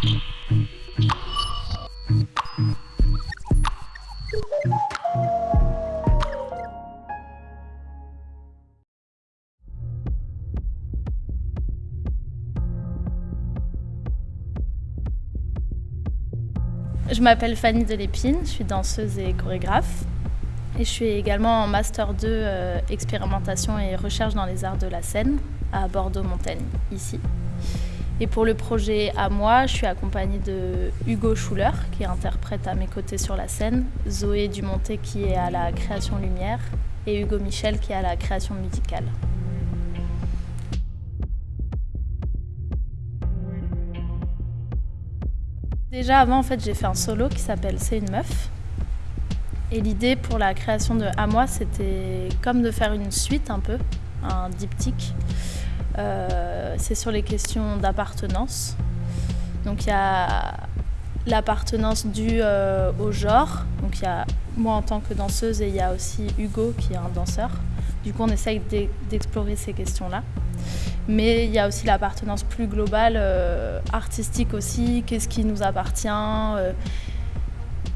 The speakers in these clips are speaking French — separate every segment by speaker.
Speaker 1: Je m'appelle Fanny Delépine, je suis danseuse et chorégraphe. Et je suis également en Master 2 euh, expérimentation et recherche dans les arts de la scène à Bordeaux-Montaigne, ici. Et pour le projet à moi, je suis accompagnée de Hugo Schuller, qui interprète à mes côtés sur la scène, Zoé Dumonté, qui est à la création lumière, et Hugo Michel, qui est à la création musicale. Déjà avant, fait, j'ai fait un solo qui s'appelle C'est une meuf. Et l'idée pour la création de À moi, c'était comme de faire une suite un peu, un diptyque. Euh, c'est sur les questions d'appartenance. Donc il y a l'appartenance due euh, au genre. Donc il y a moi en tant que danseuse et il y a aussi Hugo qui est un danseur. Du coup on essaye d'explorer ces questions-là. Mais il y a aussi l'appartenance plus globale, euh, artistique aussi, qu'est-ce qui nous appartient,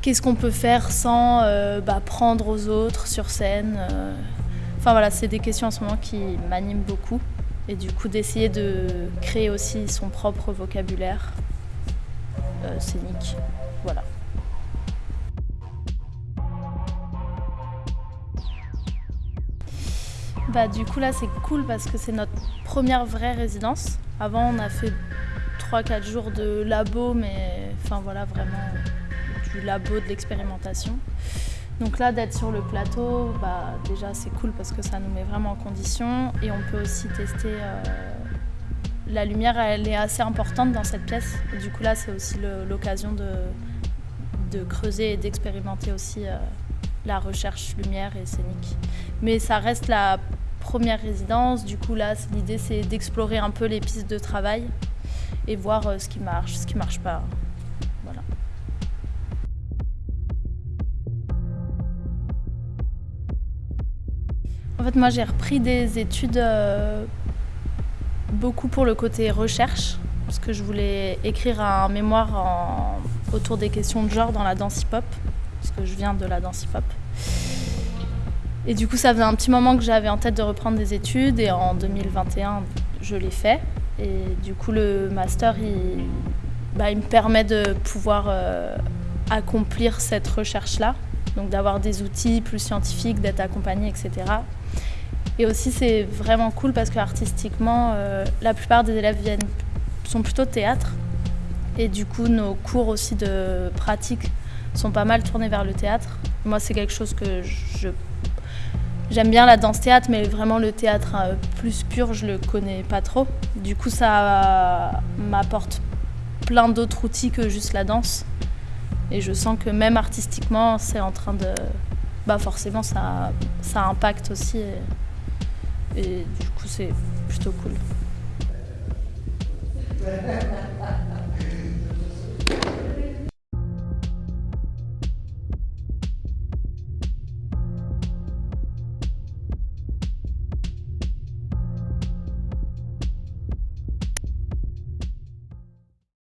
Speaker 1: qu'est-ce qu'on peut faire sans bah, prendre aux autres sur scène. Enfin voilà, c'est des questions en ce moment qui m'animent beaucoup. Et du coup d'essayer de créer aussi son propre vocabulaire scénique. Voilà. Bah, du coup là c'est cool parce que c'est notre première vraie résidence. Avant on a fait 3-4 jours de labo mais enfin voilà vraiment du labo de l'expérimentation. Donc là d'être sur le plateau, bah, déjà c'est cool parce que ça nous met vraiment en condition et on peut aussi tester euh, la lumière elle est assez importante dans cette pièce. du coup là c'est aussi l'occasion de, de, creuser et d'expérimenter aussi euh, la recherche lumière et scénique. Mais ça reste la première résidence, du coup là l'idée c'est d'explorer un peu les pistes de travail et voir euh, ce qui marche, ce qui marche pas. Voilà. En fait moi j'ai repris des études euh, beaucoup pour le côté recherche parce que je voulais écrire un mémoire autour des questions de genre dans la danse hip-hop parce que je viens de la danse hip-hop. Et du coup, ça faisait un petit moment que j'avais en tête de reprendre des études et en 2021, je l'ai fait. Et du coup, le master, il, bah, me permet de pouvoir euh, accomplir cette recherche-là. Donc d'avoir des outils plus scientifiques, d'être accompagné, etc. Et aussi, c'est vraiment cool parce que artistiquement, euh, la plupart des élèves sont plutôt théâtre. Et du coup, nos cours aussi de pratique sont pas mal tournés vers le théâtre. Moi, c'est quelque chose que J'aime bien la danse-théâtre, mais vraiment le théâtre euh, plus pur, je le connais pas trop. Du coup, ça m'apporte plein d'autres outils que juste la danse. Et je sens que même artistiquement, c'est en train de... Bah forcément, ça, ça impacte aussi. Et du coup, c'est plutôt cool.